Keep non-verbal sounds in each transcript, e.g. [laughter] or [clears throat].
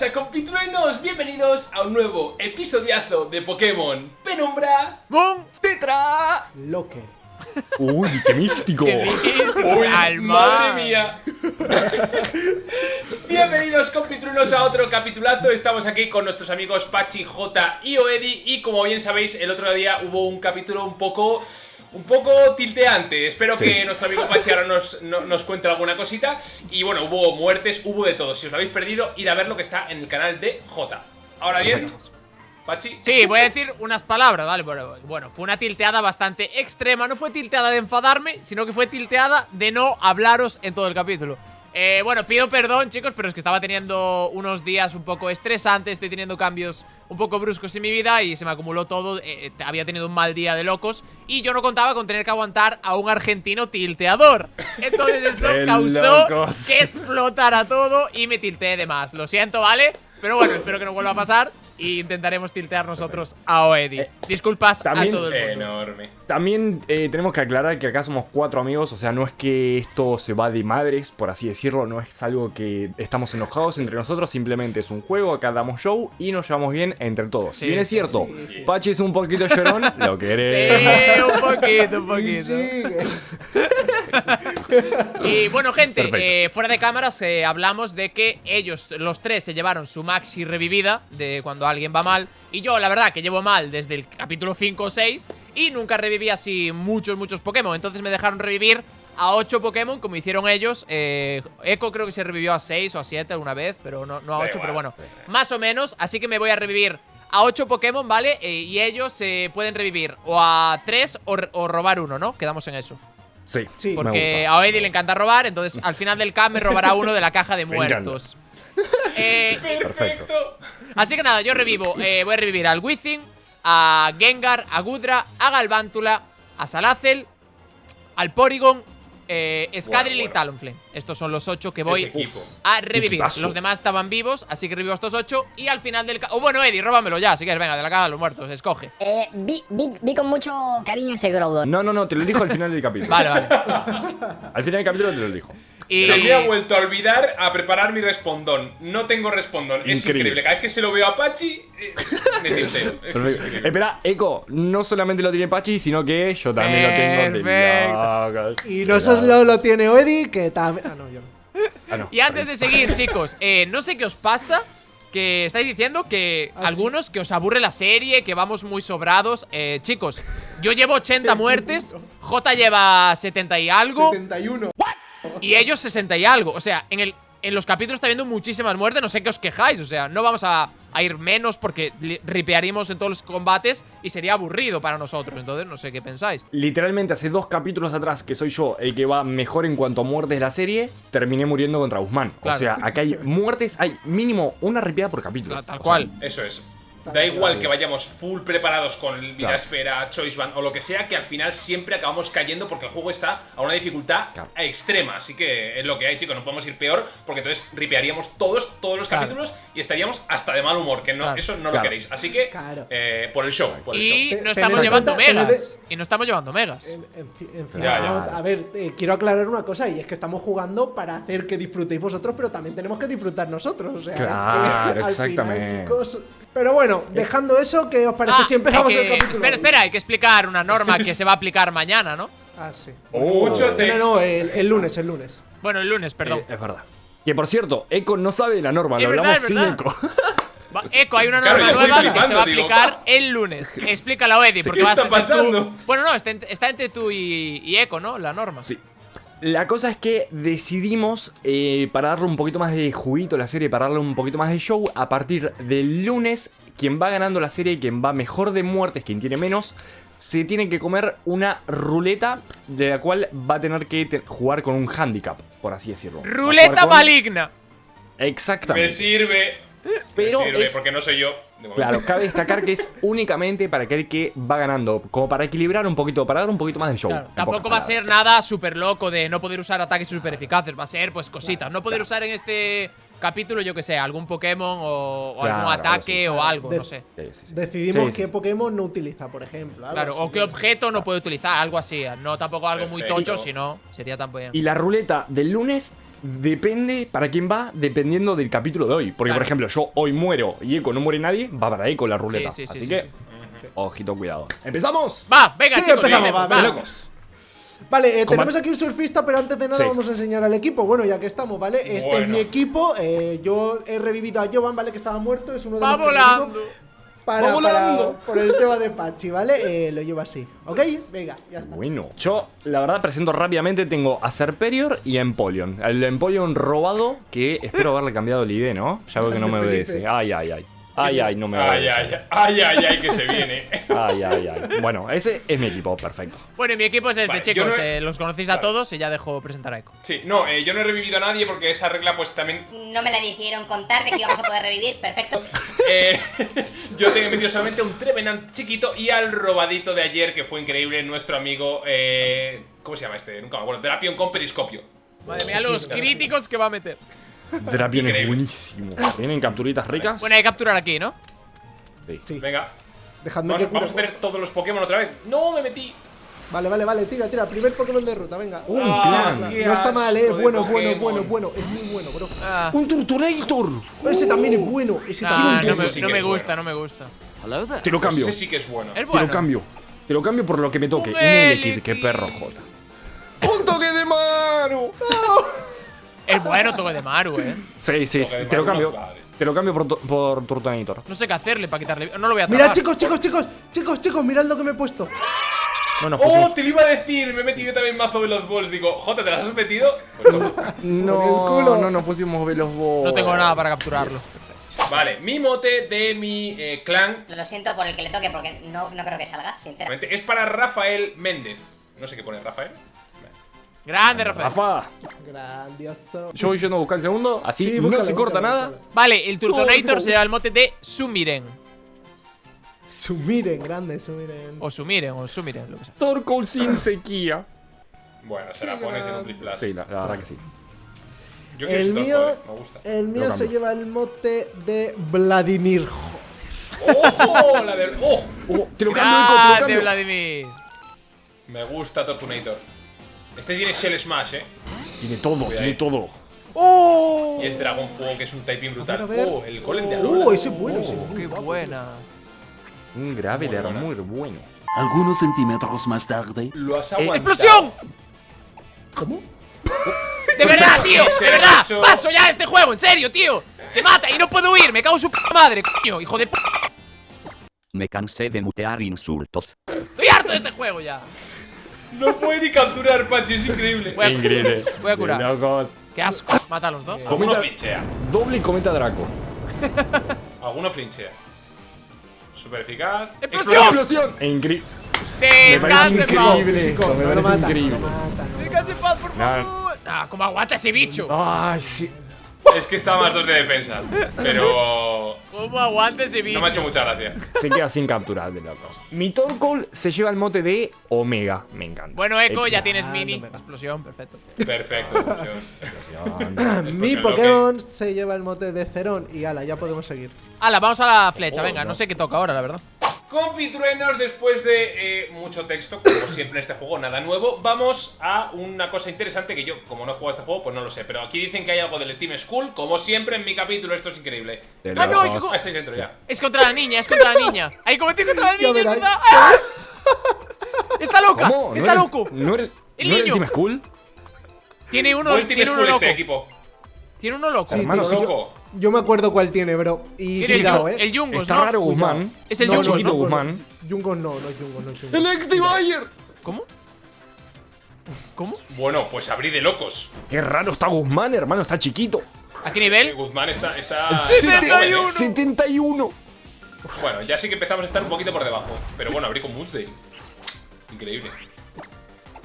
pasa compitruenos? Bienvenidos a un nuevo episodiazo de Pokémon Penumbra ¡Bum! ¡Tetra! Locker. Uy, qué místico. Uy, ¡Alma! madre mía Bienvenidos compitrunos a otro capitulazo Estamos aquí con nuestros amigos Pachi, J y Oedi Y como bien sabéis, el otro día hubo un capítulo un poco... Un poco tilteante, espero que nuestro amigo Pachi ahora nos, no- nos cuente alguna cosita. Y bueno, hubo muertes, hubo de todo. Si os lo habéis perdido, id a ver lo que está en el canal de J. Ahora bien, Pachi. Sí, voy a decir unas palabras, ¿vale? Bueno, bueno, fue una tilteada bastante extrema. No fue tilteada de enfadarme, sino que fue tilteada de no hablaros en todo el capítulo. Eh, bueno, pido perdón, chicos, pero es que estaba teniendo unos días un poco estresantes. Estoy teniendo cambios un poco bruscos en mi vida y se me acumuló todo. eh, eh, había tenido un mal día de locos y yo no contaba con tener que aguantar a un argentino tilteador. Entonces [laughs] eso causó locos. que explotara todo y me tilteé de más. Lo siento, ¿vale? Pero bueno, espero que no vuelva a pasar y intentaremos tiltear nosotros a Oedi. Disculpas también- a todo el mundo. Enorme También eh, tenemos que aclarar que acá somos cuatro amigos, o sea, no es que esto se va de madres, por así decirlo, no es algo que estamos enojados entre nosotros, simplemente es un juego, acá damos show y nos llevamos bien entre todos. Sí, si bien es cierto, sí, sí. Pachi es un poquito llorón, [laughs] lo queremos. Sí, un poquito, un poquito. Y bueno, gente, eh, fuera de cámaras eh, hablamos de que ellos, los tres, se llevaron su maxi revivida de cuando alguien va mal. Y yo, la verdad, que llevo mal desde el capítulo 5 o 6 y nunca reviví así muchos, muchos Pokémon. Entonces me dejaron revivir a 8 Pokémon como hicieron ellos. Eh, Echo creo que se revivió a 6 o a 7 alguna vez, pero no, no a Da 8, igual, pero bueno, más o menos. Así que me voy a revivir a 8 Pokémon, ¿vale? Eh, y ellos se pueden revivir o a 3 o, o robar uno, ¿no? Quedamos en eso. Sí, Sí. me Porque gusta. a Oedi le encanta robar, entonces al final del camp me robará uno de la caja de [laughs] muertos. Eh, Perfecto así que nada, yo revivo. eh, voy a revivir al Wizzing, a Gengar, a Gudra, a Galvántula, a Salazel, al Porygon, eh, Scadril Bueno, y Talonflame. Estos son los ocho que voy a revivir. Los demás estaban vivos, así que revivo a estos ocho. Y al final del... O bueno, Eddie, róbamelo ya, si quieres. Venga, de la caja de los muertos, escoge. Eh, vi, vi, vi con mucho cariño ese Groudon. No, no, no, te lo dijo al final del capítulo. Vale, vale. Al final del capítulo te lo dijo. Y... Se me ha vuelto a olvidar a preparar mi respondón. No tengo respondón. Es Increíble. Cada vez que se lo veo a Pachi, eh, me. [laughs] Es. Espera, Eco, no solamente lo tiene Pachi, sino que yo también lo tengo de locos. Y no solo lo tiene Oedi, que también. Ah, no, yo no. Ah, no. Y antes de seguir, chicos, eh, no sé qué os pasa. Que estáis diciendo que Ah, algunos que os aburre la serie, que vamos muy sobrados. Eh, chicos, yo llevo 80 [laughs] muertes, J lleva 70 y algo, 71. Y ellos 60 y algo. O sea, en el. En los capítulos está habiendo muchísimas muertes, no sé qué os quejáis, o sea, no vamos a, a ir menos porque ripearíamos en todos los combates y sería aburrido para nosotros, entonces no sé qué pensáis. Literalmente hace dos capítulos atrás que soy yo el que va mejor en cuanto a muertes de la serie, terminé muriendo contra Guzmán. Claro. O sea, acá hay muertes, hay mínimo una ripiada por capítulo. Tal, tal O sea, cual. Eso es. Da igual que vayamos full preparados con Vida Esfera, Choice Band o lo que sea, que al final siempre acabamos cayendo porque el juego está a una dificultad Claro. extrema. Así que es lo que hay, chicos. No podemos ir peor porque entonces ripearíamos todos, todos los Claro. capítulos y estaríamos hasta de mal humor. Que no, Claro. eso no lo queréis. Así que, Claro. eh, por el show. Por el Y show. No estamos llevando megas. Y no estamos llevando megas. En, en fi- en fin, Ya, no, ya. a ver, eh, quiero aclarar una cosa y es que estamos jugando para hacer que disfrutéis vosotros, pero también tenemos que disfrutar nosotros. O sea, Claro, [laughs] al exactamente. final, chicos, pero bueno, dejando eso, ¿qué os parece Ah, si empezamos que- el capítulo? Espera, espera, hay que explicar una norma que [laughs] se va a aplicar mañana, ¿no? Ah, sí. Mucho No, texto. no, el, el lunes, el lunes. Bueno, el lunes, perdón. eh, es verdad. Que por cierto, Eco no sabe de la norma, Es lo verdad, hablamos sin. Eco. [laughs] Va- Eco, hay una norma nueva que se va a aplicar "Ah". el lunes. Explícala, Eddie, porque ¿Qué vas a tú- pasando? Bueno, no, está entre tú y, y Eco, ¿no? La norma. Sí. La cosa es que decidimos, eh, para darle un poquito más de juguito a la serie, para darle un poquito más de show, a partir del lunes, quien va ganando la serie, quien va mejor de muertes, quien tiene menos, se tiene que comer una ruleta de la cual va a tener que te- jugar con un handicap, por así decirlo. Ruleta con- maligna. Me Exactamente. sirve. Pero me sirve es- porque no soy yo. Claro, cabe destacar que es [laughs] únicamente para aquel que va ganando, como para equilibrar un poquito, para dar un poquito más de show. Claro, tampoco va a ser nada súper loco de no poder usar ataques súper eficaces. Va a ser, pues, cositas. No poder usar en este capítulo, yo que sé, algún Pokémon o, o Claro, algún ataque o algo, De- no sé. Sí, sí, sí. Decidimos Sí, sí. qué Pokémon no utiliza, por ejemplo. Claro, así. o qué objeto no puede utilizar, algo así. No tampoco algo muy tocho, si no, sería también. Y la ruleta del lunes depende para quién va dependiendo del capítulo de hoy. Porque, Claro. por ejemplo, yo hoy muero y Eco no muere nadie, va para Eco la ruleta. Sí, sí, sí, Así sí, que, sí. ojito, cuidado. ¡Empezamos! Va, venga, Sí, chicos, empezamos, va, va. ¡Locos! Vale, eh, tenemos aquí un surfista, pero antes de nada Sí. vamos a enseñar al equipo. Bueno, ya que estamos, ¿vale? Este es mi equipo. eh, yo he revivido a Jovan, ¿vale? Que estaba muerto. Es uno de Va los volando. Para, para- por el tema de Pachi, ¿vale? Eh, lo llevo así. ¿Ok? Venga, ya está. Bueno, yo la verdad presento rápidamente, tengo a Serperior y a Empoleon. El Empoleon robado, que espero haberle cambiado el ID, ¿no? Ya veo que no me [laughs] obedece. Ay, ay, ay. Ay, ay, no me Ay, ay, ay, ay, ay, que se viene. [laughs] Ay, ay, ay. Bueno, ese es mi equipo, perfecto. Bueno, y mi equipo es este, Vale, chicos. yo no he- eh, los conocéis a Vale. todos y ya dejo presentar a Eco. Sí, no, eh, yo no he revivido a nadie porque esa regla pues también... No me la hicieron contar de que íbamos a poder revivir. Perfecto. [laughs] eh, yo tengo metido solamente un Trevenant chiquito y al robadito de ayer que fue increíble, nuestro amigo... Eh, ¿Cómo se llama este? Nunca me acuerdo. Drapion con periscopio. Madre mía, los críticos que va a meter. Drapion es buenísimo. ¿Tienen capturitas ricas? Bueno, hay que capturar aquí, ¿no? Sí. Sí. Venga, Dejadme vamos, que vamos a tener todos los Pokémon otra vez. ¡No, me metí! Vale, vale, vale. Tira, tira. Primer Pokémon de ruta, venga. Un Ah, clan. no está mal, eh. Bueno, bueno, bueno, bueno. Es muy bueno, bro. Ah, ¡Un Turtonator! Ese también es bueno. Ese nah, también no, es me, bueno. sí no me es gusta, bueno. no me gusta. Te lo cambio. Ese sí que es bueno. Es Te lo cambio. Te lo cambio por lo que me toque. Un Elekid. qué perro jota. ¡Un toque de mano! [laughs] Es bueno toque de Maru, eh. Sí, sí, sí. De Te lo cambio. Te lo cambio por, tu- por Turtonator. No sé qué hacerle para quitarle. No lo voy a Mirad, atrapar. chicos, chicos, chicos. Chicos, chicos, mirad lo que me he puesto. No nos ¡Oh! pusimos. Te lo iba a decir. Me he metido también mazo Veloz Balls. Digo, Jota, ¿te las has metido? Pues. [laughs] No, [laughs] culo. no nos pusimos velos vos. No tengo nada para capturarlo. Vale, mi mote de mi eh, clan Lo siento por el que le toque porque no, no creo que salgas, sinceramente. es para Rafael Méndez. No sé qué pone Rafael. Grande, Rafael. Rafa, Grandioso. yo voy yendo a buscar el segundo, así Sí, no se corta búscalo, nada. búscalo. Vale, el Turtonator Oh, se lleva el mote de Sumiren. Sumiren, grande, sumiren. O Sumiren, o Sumiren, lo que sea. Torkoal sin sequía. Bueno, se la pones en un triple Sí, la, la verdad que sí. Yo quiero El mío, eh, me gusta. el mío se lleva el mote de Vladimir. ¡Ojo! La del. ¡Oh! Oh, te lo cambio, Nico, te lo Grande, cambio. Vladimir. Me gusta Tortunator. Este tiene Shell Smash, eh. Tiene todo, Cuidado tiene ahí. todo. ¡Oh! Y es Dragon Fuego, que es un typing brutal. A ver, a ver. ¡Oh! El golem de Alola. Uh, ese es bueno, ese es ¡Qué buena! Un Graveler Muy muy bueno. Algunos centímetros más tarde. Lo has Eh, aguantado. ¡Explosión! ¿Cómo? [laughs] ¡De verdad, tío! ¡De verdad! ¡Paso ya este juego! ¡En serio, tío! ¡Se mata y no puedo huir! ¡Me cago en su madre, coño! ¡Hijo de p... Me cansé de mutear insultos. ¡Estoy harto de este juego ya! No puede ni capturar, Pachi, es increíble. Voy a, Increíble. voy a curar. Locos. ¡Qué asco! Mata a los dos. Alguno flinchea. Doble y cometa Draco. [laughs] Alguno flinchea. Super eficaz. ¡Explosión! ¡Explosión! Increíble. Me parece ¡Descanse, Pau! increíble. Físico, esto, me no lo parece mata, increíble. ¡Descanse paz, por Nah. favor! Ah, ¿cómo aguanta ese bicho? Ay, sí. Es que está más dos de defensa. Pero. ¿Cómo aguanta ese bicho? No me ha hecho mucha gracia. Se queda sin capturar de locos. Mi Torkoal se lleva el mote de Omega. Me encanta. Bueno, Echo, ya tienes Ah, mini. no me va. Explosión, perfecto. Perfecto, explosión. Mi Explosión, lo Pokémon se lleva el mote de Cerón y ala, ya podemos seguir. Hala, vamos a la flecha, Oh, venga. No no. sé qué toca ahora, la verdad. Compitruenos, después de eh, mucho texto, como siempre en este juego, nada nuevo, vamos a una cosa interesante que yo, como no he jugado a este juego, pues no lo sé. Pero aquí dicen que hay algo del Team School, como siempre en mi capítulo, esto es increíble. Ah, no. Ah, estáis dentro ya. Es contra la niña, es contra la niña. Que combatir contra la niña, es verdad. ¡Ah! [laughs] ¡Está loca! ¿Cómo? ¡Está loco! ¿No era, El ¿no era el niño. Team School? Tiene uno, ¿Cuál Team tiene uno School loco. este equipo? Tiene uno loco. Sí, Hermano, tío, sí, yo, loco. Yo me acuerdo cuál tiene, bro. Y el, cuidado, Yu- eh. el Jungos, Está ¿no? raro. Guzmán. Es el no, Jungos, no. Guzmán. Jungos no, no es Jungos, no es Jungos. ¡El ex ¿Cómo? ¿Cómo? Bueno, pues abrí de locos. Qué raro está Guzmán, hermano. Está chiquito. ¿A qué Eh, nivel? Guzmán está. está ¡Setenta está joven, y ¿eh? uno! 71. Bueno, ya sí que empezamos a estar un poquito por debajo. Pero bueno, abrí con Moosdale. Increíble.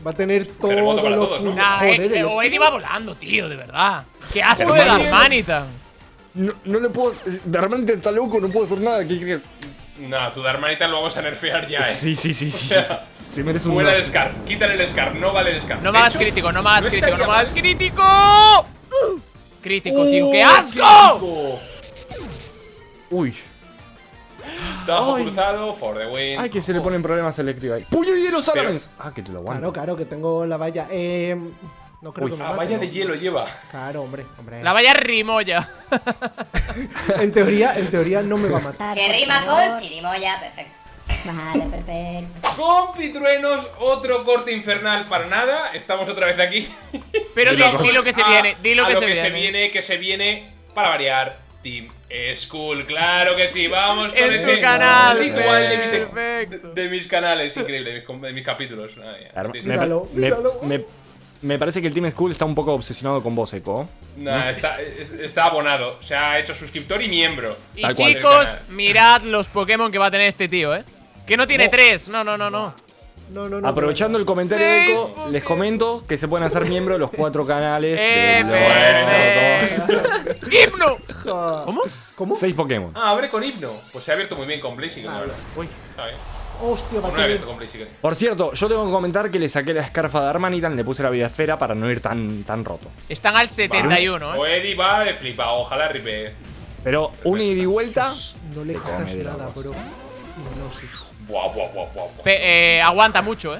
Va a tener todo Terremoto para lo todos, ¿no? Nah, Joder, eh, el o Eddie va volando, tío, de verdad. ¡Qué asco de Hermano. Darmanitan! No, no le puedo. De repente está loco, no puedo hacer nada. ¿Qué crees? Nah, tu Darmanita lo vamos a nerfear ya, eh. Sí, sí, sí, sí. sí. Se [laughs] merece un. Fuera el Scarf, quítale el Scarf, no vale el Scarf. No De me hagas hecho, crítico, no me hagas no crítico, no estaría me hagas mal. crítico. Crítico, tío, ¡qué ¡Oh, asco! Uy. Tajo Ay. cruzado, for the win. Ay, que se le ponen problemas al escriba ahí. ¡Puño y hielo Salamence! Ah, que te lo aguanto. Claro, claro, que tengo la valla. Eh, No creo Uy. que me Ah, mate, valla ¿no? de hielo lleva. Claro, hombre, hombre. La valla rimoya. [laughs] En teoría, en teoría no me va a matar. Que rima con chirimoya, perfecto. Vale, perfecto. Con pitruenos, otro corte infernal para nada. Estamos otra vez aquí. Pero di, lo que se A- viene, di lo a que, lo se, que viene. se viene, que se viene para variar. Team School, claro que sí, vamos con En ese canal. ritual de mis, Perfecto. de mis canales, increíble, de mis, de capítulos. Ay, Claro, sí, sí. me, Míralo, me- míralo. me- me parece que el Team School está un poco obsesionado con vos, Eco. Nah, está, es- está abonado, se ha hecho suscriptor y miembro. Y Tal chicos, mirad los Pokémon que va a tener este tío, ¿eh? Que no tiene Oh. tres. No, no, no, no. No, no, no. Aprovechando el comentario de Eco, Pokémon. les comento que se pueden hacer miembros de los cuatro [laughs] canales Eh. [laughs] Ja. ¿Cómo? ¿Cómo? seis Pokémon. Ah, abre con himno. Pues se ha abierto muy bien con Blaziken, la verdad. Uy. Está bien. Hostia, va. Por cierto, yo tengo que comentar que le saqué la escarfa de Armanitan, le puse la vida esfera para no ir tan, tan roto. Están al 71, O ¿eh? Eddie va de flipa, ojalá ripe. Pero una ida y vuelta. No le Te quitas come de nada, bro. Hipnosis. Buah, buah, buah, buah, buah. Pe- eh, aguanta mucho, ¿eh?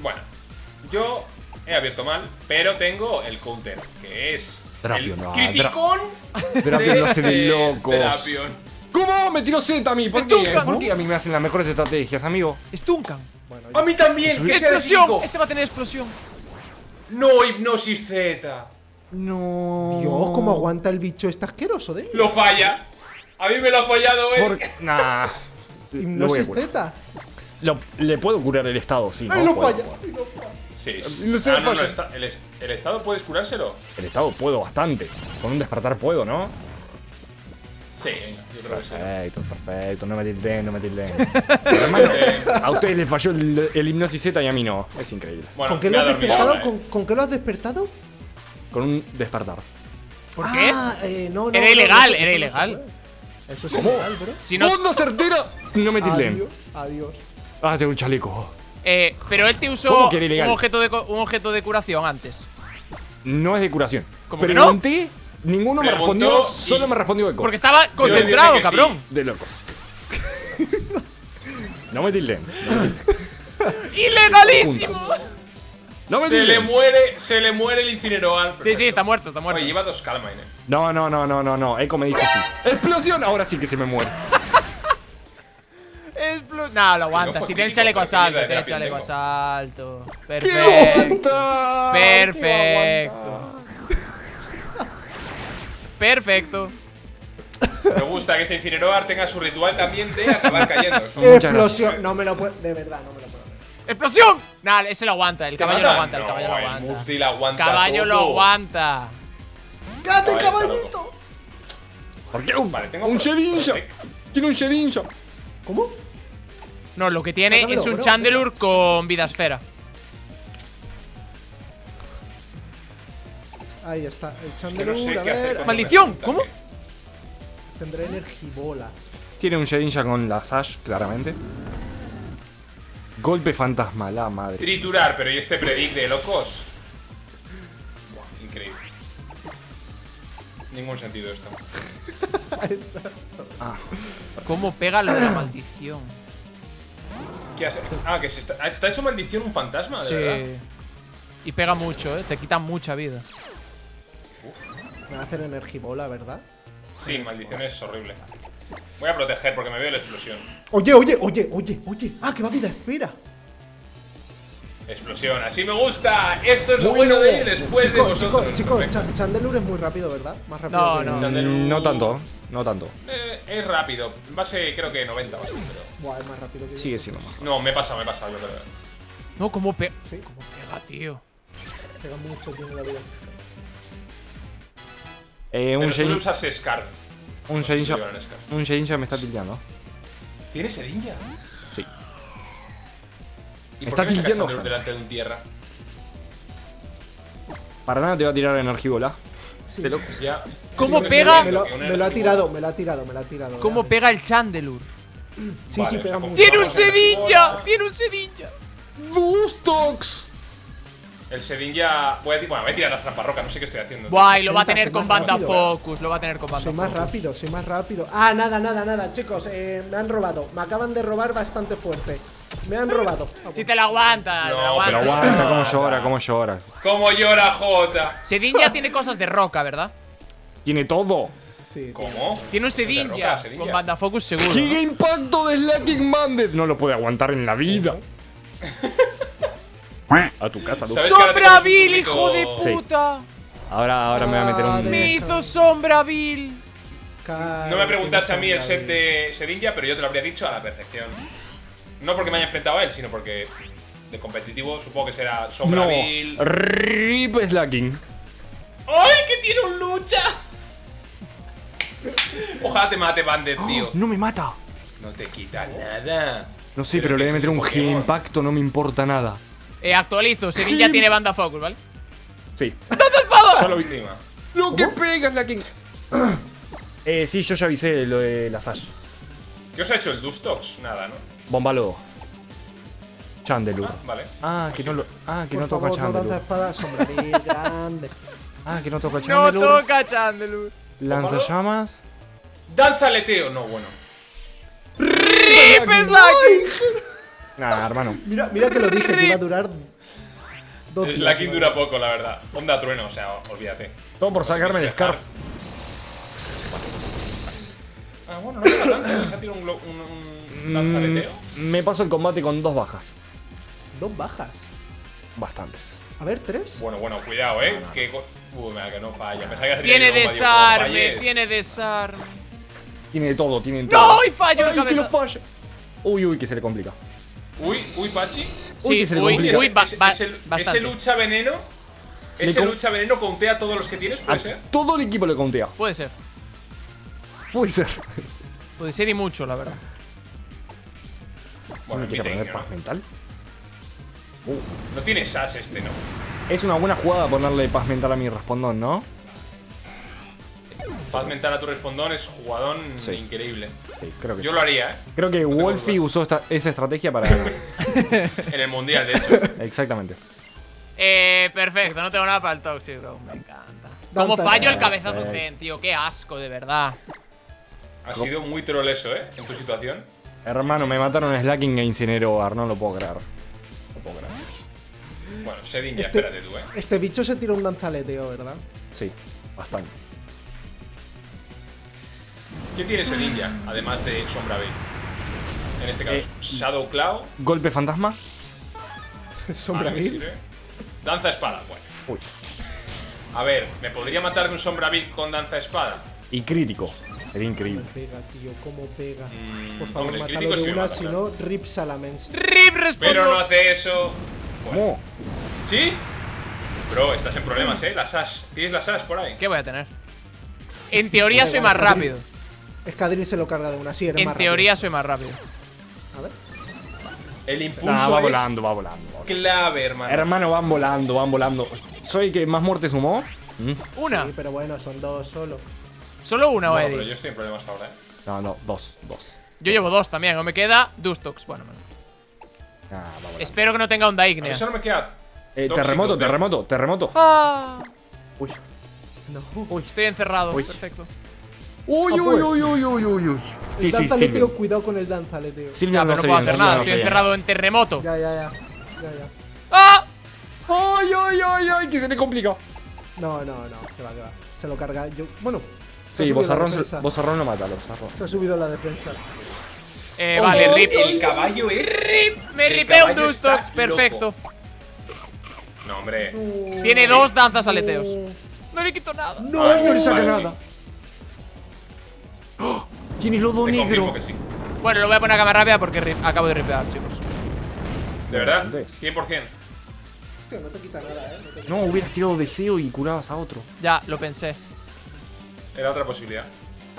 Bueno, yo he abierto mal, pero tengo el counter, que es Drapion, el no, criticón hace de eh. ¿Cómo? Me tiró Z a mí. ¿Por qué? Stunkan. ¿Por qué a mí me hacen las mejores estrategias, amigo? Stunkan. A mí también, que sea Explosión. Este va a tener explosión. No, hipnosis Z. No. Dios, cómo aguanta el bicho este asqueroso de Lo falla. A mí me lo ha fallado, eh. Por... Nah. Hipnosis. Z. Lo- le puedo curar el estado, sí. ¡Ay, ¿no? no falla! puedo. ¡Ay, no falla! Sí. No sé, ah, no, no, falla. está- el, est- el estado puedes curárselo. El estado puedo bastante. Con un despertar puedo, ¿no? Sí, venga, yo creo que sí. Perfecto, perfecto. No me tilden, no me tilden. [laughs] Hermano, a ustedes les falló el, el hipnosis Z y a mí no. Es increíble. Bueno, ¿Con qué lo ha has dormido despertado? ahora, eh. ¿Con, con qué lo has despertado? Con un despertar. ¿Por qué? Ah, eh, no, no, Era no, ilegal, no, era ilegal. Eso es ilegal, bro. Si no, ¡Onda certera! No me tilden. Adiós, adiós. Ah, tengo un chaleco. eh, pero él te usó ¿Cómo un objeto, de, un objeto de curación antes. No es de curación. ¿Cómo que no? Ninguno me respondió, y- solo me respondió Eco. Porque estaba concentrado, sí. cabrón. De locos. no me tilden. No. ¡Ilegalísimo! No me Se le muere, se le muere el incineroar. Sí, sí, está muerto, está muerto. Oye, lleva dos Calmine, eh. No, no, no, no, no, no. Eco me dijo sí. ¡Explosión! Ahora sí que se me muere. No, lo aguanta. si tiene el chaleco asalto, tiene el chaleco asalto. ¡Qué Perfecto. aguanta! Perfecto. Perfecto. Me gusta que ese incineroar tenga su ritual también de acabar cayendo. Explosión. No me lo puedo. De verdad, no me lo puedo. creer. ¡Explosión! Nah, ese lo aguanta, el ¿Te caballo lo aguanta, el caballo lo el aguanta. Mufti lo aguanta Caballo lo aguanta. ¡Grande caballito! ¿Por qué? Un, Vale, tengo un Shedinja. Tiene un Shedinja. ¿Cómo? No, lo que tiene Sácamelo, es un bro. Chandelure con vida esfera. Ahí está. El Es que no sé a qué hacer ver. ¡Maldición! ¿Cómo? Tendré energibola. Tiene un Shedinja con la Sash, claramente. Golpe fantasma, la madre. Triturar, pero ¿y este predict de locos? Buah, increíble. Ningún sentido esto. [laughs] ¿Cómo pega lo de la maldición? ¿Qué hace? Ah, que se está, ah, está hecho maldición un fantasma, de verdad. Sí. Y pega mucho, ¿eh? Te quita mucha vida. Me va a hacer energibola, ¿verdad? Sí, maldición es horrible. Voy a proteger porque me veo la explosión. Oye, oye, oye, oye, oye. Ah, que va vida espera. Explosión, así me gusta. Esto es lo bueno de ir después de chicos, vosotros. chicos, chicos, Chandelure es muy rápido, ¿verdad? Más rápido No, que no. Chandelure- No tanto, no tanto. Eh, es rápido. Base creo que 90 o así, pero. Buah, es más rápido que yo. Sigue siendo más. No, me he pasado, me he pasado, yo creo. No, ¿cómo pega? Sí. ¿Cómo pega, tío? Pega mucho, tiene la vida. Eh, un Pero Shedinja. usarse Scarf. Un Shedinja. Un Shedinja me está tildeando. ¿Tiene sedinja? Sí. ¿Y Está por qué me delante de un tierra? Para nada te va a tirar energibola. Sí. Ya. ¿Cómo pega? Me lo, me ha tirado, me lo ha tirado, me lo ha tirado. ¿Cómo ya. pega el Chandelure? Sí, Vale, sí, o sea, pega mucho. ¡Tiene un Vamos a ver. sedilla! ¡Tiene un sedilla! ¡Bustox! El sedinja. Voy a, bueno, voy a tirar las trampas roca, no sé qué estoy haciendo. Guay, lo va a 80, tener con banda rápido, focus, lo va a tener con banda Soy más focus. rápido, soy más rápido. Ah, nada, nada, nada, chicos, eh, me han robado. Me acaban de robar bastante fuerte. Me han robado. Si te la aguantas, No, te la aguantas. Pero aguanta, cómo llora, cómo llora. ¿Cómo llora Jota? Sedin ya tiene cosas de roca, ¿verdad? Tiene todo. Sí. ¿Cómo? Tiene un De Sedin roca, ya. Sedin Con banda focus seguro. ¿no? impacto de Slacking. No lo puede aguantar en la vida. A tu casa, Luz. ¿Sabes que ahora ¡Sombra Bill, hijo de Sí. puta! Ahora, ahora me voy a meter un. Me hizo Sombra Bill. No me preguntaste a mí el set de Sedinja, pero yo te lo habría dicho a la perfección. No porque me haya enfrentado a él, sino porque de competitivo supongo que será Sombra No. Bill. Rip Slacking. ¡Ay, que tiene un lucha! Ojalá te mate Bandit, tío. No me mata. No te quita nada. No sé, pero le voy a meter un Giga impacto, no me importa nada. Eh, actualizo. Sedin ya tiene banda focus, ¿vale? Sí. Ya lo vi encima. Lo que pega Slacking. [clears throat] eh, sí, yo ya avisé lo de la Sash. ¿Qué os ha hecho el Dustox? Nada, ¿no? Bombalo. Chandelure. Ah, vale. Ah, que no lo. Ah, que Por no toca favor, no Chandelure. espada, sombreril [laughs] grande. Ah, que no toca No Chandelure. toca Chandelure. Lanzallamas. Danza aleteo. No, bueno. ¡Rip Slacking! Nah, hermano. Mira, mira que lo dije, que iba a durar dos días, Slacking dura poco, la verdad. Onda trueno, o sea, olvídate. Todo por sacarme el scarf. Ah, bueno, no pega tanto. ¿Se ha tirado un, un, un? Mm, Me paso el combate con dos bajas. Dos bajas. Bastantes. A ver, tres. Bueno, bueno, cuidado, eh. Que co- Uy, mira, que no falla. Que Tiene el desarme, tiene desarme. Tiene de todo, tiene de todo. ¡No! Y fallo el Ay, que lo falla. Uy, uy, que se le complica. Uy, uy, Pachi. Uy, Sí, que se le uy, uy, ba- ese, ba- ese- bastante. ese lucha veneno. Ese lucha veneno contea todos los que tienes, A puede ser. todo el equipo le contea. Puede ser. Puede ser. Puede ser y mucho, la verdad. Bueno, ¿Me en mi quiere poner paz mental? No tiene sash este, ¿no? Es una buena jugada ponerle paz mental a mi respondón, ¿no? Paz mental a tu respondón es jugadón Sí. increíble. Sí, creo que Yo sí. lo haría, ¿eh? Creo que tengo Wolfie usó esta- esa estrategia para [laughs] ganar. En el mundial, de hecho. Exactamente. Eh, perfecto, no tengo nada para el Toxic, bro. Me encanta. Como fallo el cabezazo. Zen, tío. Qué asco, de verdad. Ha sido muy troll eso, ¿eh? En tu situación. Hermano, me mataron a Slacking e incineró a Ar, no lo puedo creer. No puedo creer. Bueno, Sedin, ya Este- espérate tú, ¿eh? Este bicho se tira un danzaleteo, ¿verdad? Sí, bastante. ¿Qué tiene Sedin ya? Además de Sombra Veil. En este caso, Eh, Shadow Cloud. Golpe fantasma. [laughs] Sombra Ah, ¿qué Bill. sirve? Danza espada, bueno. Uy. A ver, ¿me podría matar de un Sombra Bill con danza espada? Y crítico. Sería increíble. Cómo pega, tío, cómo pega. Mm, Por favor, hombre, mátalo de sí una, si no, rip salamence. Rip responde. Pero no hace eso. ¿Cómo? ¿Sí? Bro, estás en problemas, ¿eh? La Sash. ¿Tienes la Sash por ahí? ¿Qué voy a tener? En teoría soy más rápido. Escadril se lo carga de una, sí, eres En más teoría soy más rápido. A ver. El Nah, impulso va es volando, va volando. va volando. clave, hermano. Hermano, van volando, van volando. ¿Soy el que más muerte sumó? ¿Mm? Una. Sí, pero bueno, son dos solo. Solo una, Bueno, Eddie. pero yo estoy en problemas ahora, ¿eh? No, no, dos, dos. Yo llevo dos también. O me queda Dustox. Bueno, bueno. Ah, va. Espero que no tenga onda A mí ígnea. solo me queda. Eh, terremoto, terremoto, terremoto. Ah, Uy. estoy encerrado. Uy. Perfecto. Uy, Ah, uy, pues. uy, uy, uy, uy, uy. Sí, sí, Silvio. cuidado con el danzaleteo. Silvio Ya, no pero no se puedo hacer nada. no Estoy encerrado en terremoto. Ya, ya, ya. Ya, ya. ¡Ah! Ay, ay, ay, ay, que se le complica. No, no, no, se va, que va. Se lo carga. Yo, bueno. Sí, Bozarrón. Bozarrón no mata, Bozarrón. Se ha subido la defensa. Eh, vale, Oh, rip. El caballo es. Rip. Me ripeo un Dustox. Perfecto. No, hombre. Tiene dos danzas aleteos. No le quito nada. No, Ay, no le saca nada. ¡Oh! Tienes lodo Te negro. que sí. Bueno, lo voy a poner a cámara rápida porque acabo de ripear, chicos. ¿De verdad? Antes. 100%. Hostia, no te quita nada, eh. No te quita- No, hubieras tirado deseo y curabas a otro. Ya, lo pensé. Era otra posibilidad.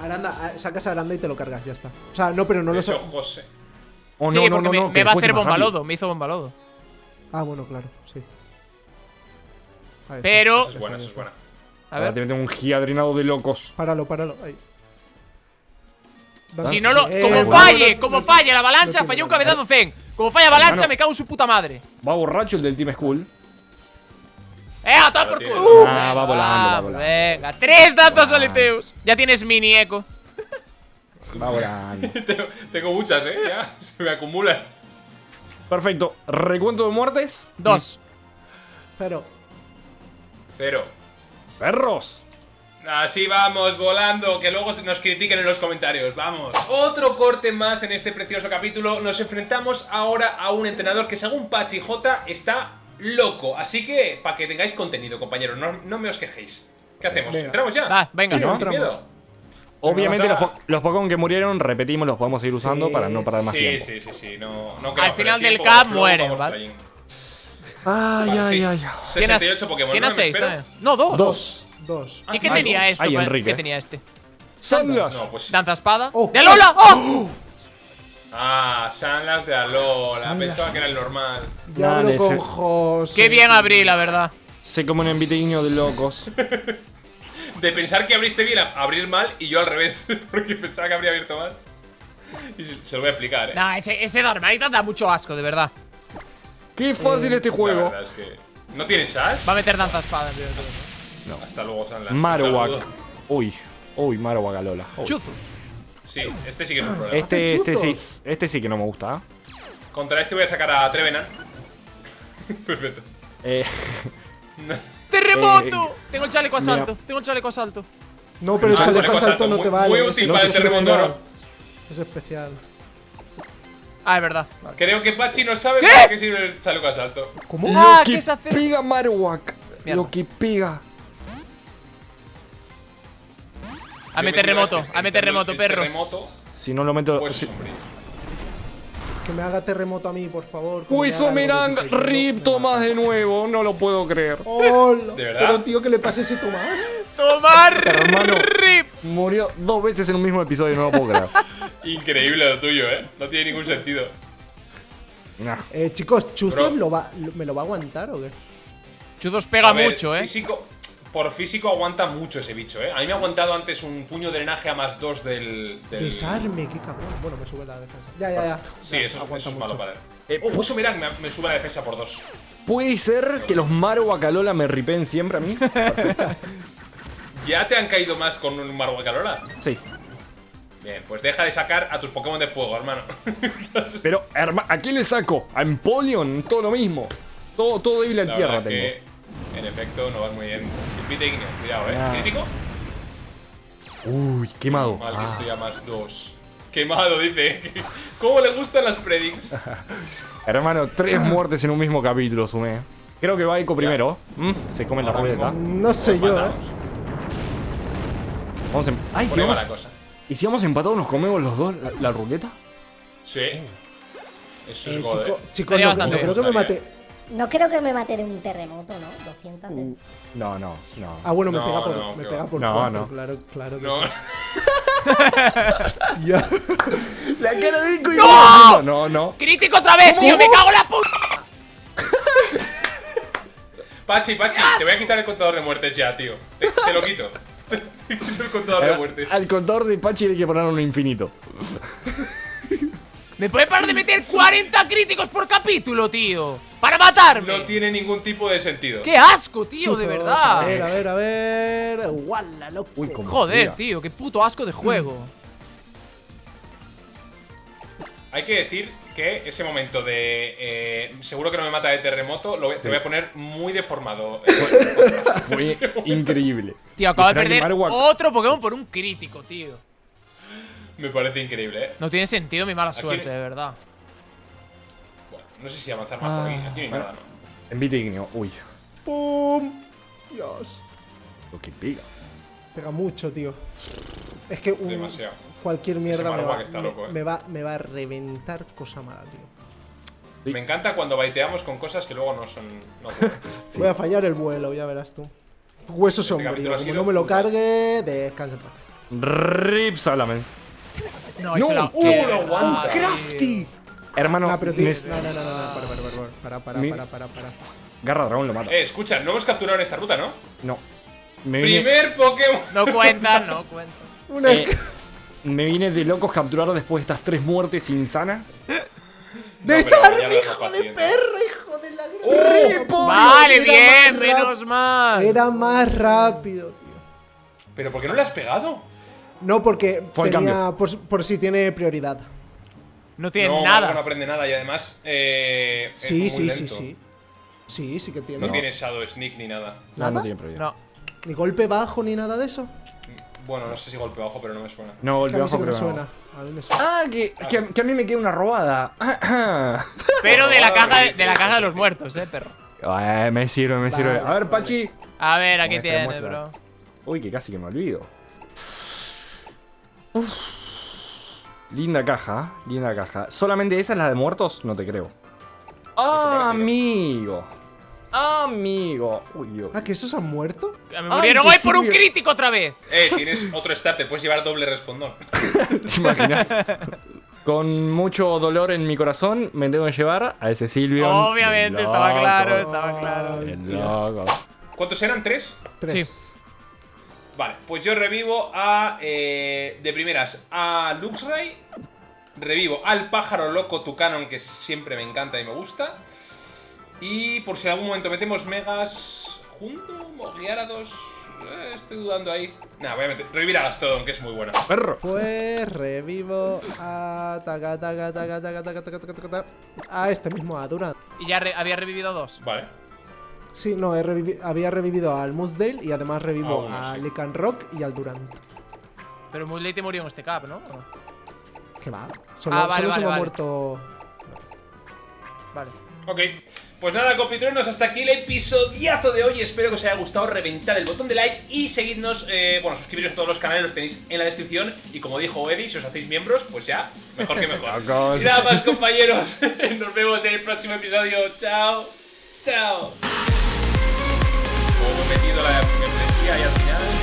Aranda, ah, sacas a Aranda y te lo cargas, ya está. O sea, no, pero no De lo sa- José. Oh, sí, no, porque no, me, no, me que va a hacer bombalodo. Me hizo bombalodo. Ah, bueno, claro, sí. Ahí. Pero. Eso es buena, eso es buena. A Ahora te ver. meten un giga drenado de locos. Páralo, páralo. Ahí. Si no lo. Eh, Como bueno, falle, no- como falle la avalancha, falló un cabezazo Zen. Como falla avalancha, Hermano. me cago en su puta madre. Va borracho el del Team School. ¡Eh, a por culo! Ah, va volando, va volando. Venga, tres danzas aleteos. Ya tienes mini eco. Va volando. [laughs] tengo, tengo muchas, ¿eh? Ya [laughs] se me acumulan. Perfecto. Recuento de muertes. Dos. Cero. Cero. Perros. Así vamos, volando, que luego nos critiquen en los comentarios. Vamos. Otro corte más en este precioso capítulo. Nos enfrentamos ahora a un entrenador que según Pachi J está loco. Así que, para que tengáis contenido, compañeros, no, no me os quejéis. ¿Qué hacemos? Venga. ¿Entramos ya? Va, venga. Sí, ¿no? Sin miedo. Obviamente los, po- Pokémon que murieron, repetimos, los podemos seguir usando Sí, para no perder más Sí, tiempo. sí, sí, sí. No, no Al final del cap mueren, ¿vale? Ay, Vale, ay, ay. ¿Quién has- 68 Pokémon. ¿Quién ¿no? Me seis? espero. también? No, dos. Dos. Dos. ¿Y qué Ah, tenía dos. esto? Ay, con- Enrique. ¿Qué tenía este? Sandlas. No, pues. Danza espada. Oh. ¡De Lola! ¡Oh! Ah, Sanlas de Alola. Pensaba que era el normal. Ya Dale. Qué bien abrí, la verdad. Se come un enviteño de locos. [laughs] De pensar que abriste bien, a- abrir mal y yo al revés. [laughs] Porque pensaba que habría abierto mal. Y se, lo voy a explicar, eh. Nah, ese, ese da mucho asco, de verdad. Qué fácil este La juego. verdad es que. ¿No tienes Sash? Va a meter danza espada. tío. Hasta luego, Sanlas. Marowak. Uy. Uy, Marowak Alola. Uy. Chuzo. Sí, este sí que es un problema. Este, este sí, este sí que no me gusta. Contra este voy a sacar a Trevenant. [laughs] Perfecto. Eh, [laughs] ¡Terremoto! Tengo el chaleco mira. asalto. Tengo el chaleco asalto. No, pero el Ah, chaleco chaleco asalto asalto, no muy- te vale. muy es- útil no para el terremoto. ¿no? Es especial. Ah, es verdad. Creo que Pachi no sabe ¿Qué? para qué sirve el chaleco asalto. ¿Cómo? Ah, lo ¿qué que se hace? pega Marowak. Mierda. Lo que pega. A Yo meter me tiro remoto. este, A meter el remoto, el perro. Terremoto, Si no lo meto. pues si-. Que me haga terremoto a mí, por favor. diferente, Rip Tomás de nuevo. No lo puedo creer. ¿De verdad? Pero tío, ¿qué le pasa a ese Tomás? [laughs] ¡Tomar! Hermano. ¡Rip! Murió dos veces en un mismo episodio, no lo puedo creer. [laughs] Increíble lo tuyo, eh. No tiene ningún sentido. Nah. Eh, chicos, ¿Chuzos Bro. lo va, lo- me lo va a aguantar o qué? Chuzos pega ver, mucho, eh. Físico, por físico aguanta mucho ese bicho, eh. A mí me ha aguantado antes un puño de drenaje a más dos del. del... Desarme, qué cabrón. Bueno, me sube la defensa. Ya, ya, ya. Sí, Ya, eso, eso es mucho. malo para él. Eh, oh, pues mirad, me, me sube la defensa por dos. ¿Puede ser que los Marowak Alola me ripen siempre a mí? ¿Ya te han caído más con un Marwakalola? Sí. Bien, pues deja de sacar a tus Pokémon de fuego, hermano. [laughs] Pero, hermano, ¿a quién le saco? ¿A Empoleon? Todo lo mismo. Todo, todo débil en La tierra tengo. que, en efecto, no vas muy bien. Invite Igneo, cuidado, eh. Ah. ¿Crítico? Uy, quemado. Mal que Ah. estoy a más dos. Quemado, dice. [laughs] ¿Cómo le gustan las predicts? [laughs] Hermano, tres muertes en un mismo capítulo, sumé. Creo que va Ico primero. Mm, se come la ruleta. No sé yo, eh. Vamos en... Ay, si vamos... la cosa. ¿Y si vamos empatados nos comemos los dos la, la ruleta? Sí. Eso es Eh, chico, eh. no, bastante no creo que me bien. No creo que me mate de un terremoto, ¿no? 200 de... Uh, No, no, no. Ah, bueno, me No, pega por, no, me pega por No, cuatro, no. claro, claro. que No, sí. [laughs] La cara de Ico y ¡No! No, no. ¡Crítico otra vez, tío! ¡Me cago en la puta! Pachi, Pachi, te voy a quitar el contador de muertes ya, tío. Te, te lo quito. [laughs] Te quito el contador de muertes. Al contador de Pachi hay que poner un infinito. [laughs] ¿Me puede parar de meter 40 críticos por capítulo, tío? ¡Para matarme! No tiene ningún tipo de sentido. ¡Qué asco, tío! De verdad. A ver, a ver, a ver. Loco. Uy, Joder, tira. tío, qué puto asco de juego. Hay que decir que ese momento de eh, seguro que no me mata de terremoto lo voy- te voy a poner muy deformado. [laughs] Fue [laughs] increíble. Tío, acabo de perder otro Pokémon por un crítico, tío. Me parece increíble, eh. No tiene sentido mi mala Aquí- suerte, de verdad. Bueno, no sé si avanzar más por aquí. Aquí no hay nada, ¿no? Envite igneo. Uy. ¡Pum! Dios. Lo que pega. Pega mucho, tío. Es que un- Demasiado. cualquier mierda me va, está me, loco, eh. me va, me va a reventar cosa mala, tío. Sí. Me encanta cuando baiteamos con cosas que luego no son. No. [laughs] Voy a fallar el vuelo, ya verás tú. Hueso Este sombrío. Como no me lo full. cargue, descansa en paz. Rip Salamence. No, No, se la- ¡Uh, qué lo aguanta! ¡Crafty! Hermano, Ah, pero No, no, no, no, no. Para, para, para, para, para, Mi- para, para, para. Garra Dragón lo mata. Eh, escucha, no hemos capturado en esta ruta, ¿no? No. Me Primer Pokémon. No cuentan, no cuentan. [laughs] Una eh, me viene de locos capturar después de estas tres muertes insanas. [laughs] ¡Desarme, ya no es hijo de perro, hijo de la gran. Vale, Era bien, más menos mal. Era más rápido, tío. ¿Pero por qué no le has pegado? No, porque Fue el tenía. Por, por si tiene prioridad. No tiene no, nada. No aprende nada y además. Eh, es Sí, muy sí, sí, lento. sí. Sí, sí que tiene. No tiene Shadow Sneak ni nada. No, ¿Nada? no tiene prohibido. No. Ni golpe bajo ni nada de eso. Bueno, no sé si golpe bajo, pero no me suena. No, golpe bajo que me suena. A mí me suena. Ah, que, que, que a mí me queda una robada. [laughs] Pero de la caja de, la caja de los muertos, eh, perro. Eh, me sirve, me sirve. Vale, A ver. Pachi. A ver, aquí Muestra, tiene, bro. Uy, que casi que me olvido. Uf. Linda caja, linda caja. ¿Solamente esa es la de muertos? No te creo. ¡Ah, amigo! Amigo. Uy, uy. Ah, que esos han muerto. Me murieron hoy por un crítico otra vez. Eh, tienes otro starter, puedes llevar doble respondón. [laughs] ¿Te imaginas? Con mucho dolor en mi corazón, me tengo que llevar a ese Silvio. Obviamente, estaba claro, estaba claro. Loco. ¿Cuántos eran? ¿Tres? Tres. Vale, pues yo revivo a... Eh, de primeras, a Luxray. Revivo al pájaro loco Tucanon, que siempre me encanta y me gusta. Y por si en algún momento metemos megas... ¿Junto? ¿Mogliarados? Eh, estoy dudando ahí. Nada, voy a meter. Revivir a Gastodon, que es muy bueno. ¡Perro! Pues revivo a. Taca, taca, taca, a este mismo, a Y ya había revivido dos. Vale. Sí, no, revivi- había revivido al Moosdale y además revivo Ah, uno, a sí. Lycan Rock y al Durant. Pero muy late murió en este cap, ¿no? ¿Qué va? Solo, Ah, vale, solo se vale, me ha muerto. Vale. Ok. Pues nada, compitruenos, hasta aquí el episodiazo de hoy. Espero que os haya gustado. Reventar el botón de like y seguidnos. eh, bueno, suscribiros a todos los canales, los tenéis en la descripción. Y como dijo Eddie, si os hacéis miembros, pues ya, mejor que mejor. [laughs] Y nada más, compañeros. [laughs] Nos vemos en el próximo episodio. Chao. Chao luego he metido la membresía y al final